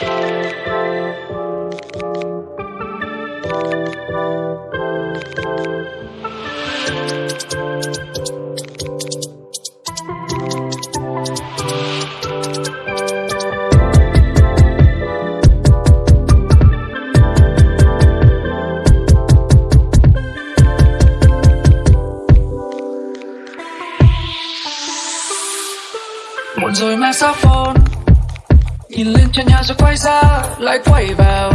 muộn rồi mang sao phone? Nhìn lên trên nhà rồi quay ra, lại quay vào.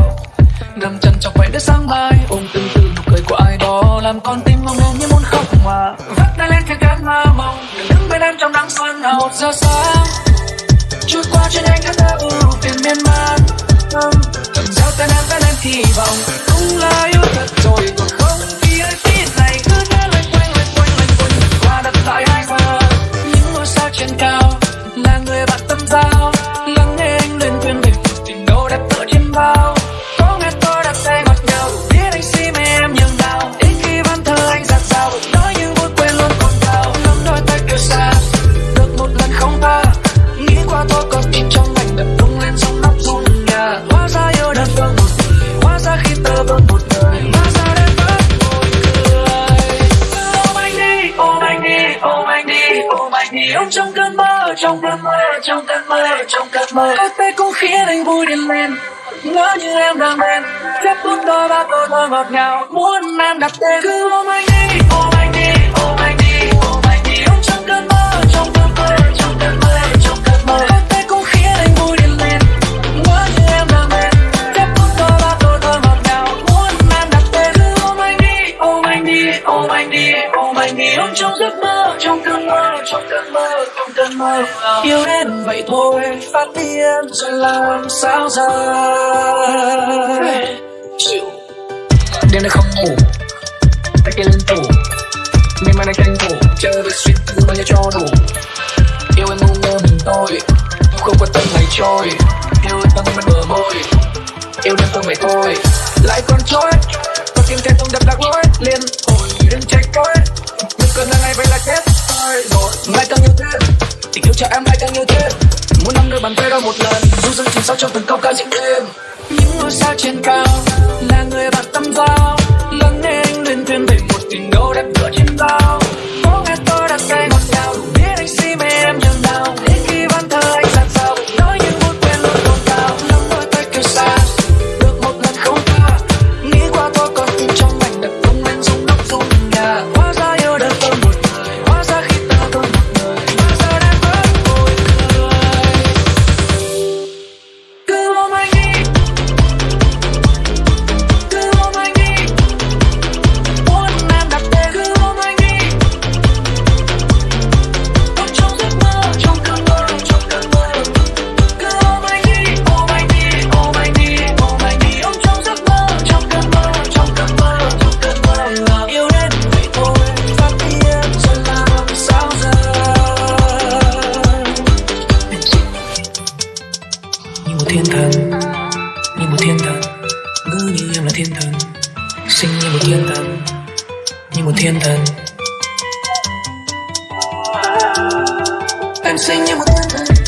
Nằm chân trong vậy đến sáng mai, ôm từng từ nụ cười của ai đó, làm con tim ngông lên như muốn khóc mà. Vắt tay lên trên cánh mơ mộng đừng đứng bên em trong nắng xuân. Nào một giờ sáng, trôi qua trên anh khát ta ưu tiền miên man. Cầm dao tên em vẽ lên thì vọng cũng là yêu thật rồi còn không ôm trong cơn mơ, trong cơn mơ, trong cơn mơ, trong cơn mơ có tay cũng khiến anh vui điên lên ngỡ như em đang bên, phép bút đôi ba câu thơ ngọt ngào, muốn em đặt tên. Cứ ôm anh đi ôm anh đi, ôm cơn mơ trong cơn mơ. Yêu đến vậy thôi phát điên rồi làm sao giờ? Chịu. Đêm nay không ngủ. Tay kia lên tủ miên man đang tranh thủ. Chơi với suýt thứ bao nhiêu cho đủ. Yêu em ngu ngơ mình tôi. Không quan tâm ngày trôi. Yêu tâm bên bờ môi. Yêu đêm không vậy thôi. Lại còn trôi. Có tim trái không đập lạc lối. Liên hồi đừng trách yêu cho em lại càng yêu thêm muốn nắm đôi bàn tay đó một lần? Dù dân chìm sâu trong từng câu ca diễn thêm những ngôi sao trên cao là người bạn tâm giao. Lắng nghe anh lên thêm về một tình đầu thiên thần. Như một thiên thần. Ngỡ như em là thiên thần. Xinh như một thiên thần. Như một thiên thần. Em xinh như một thiên thần như một thiên thần.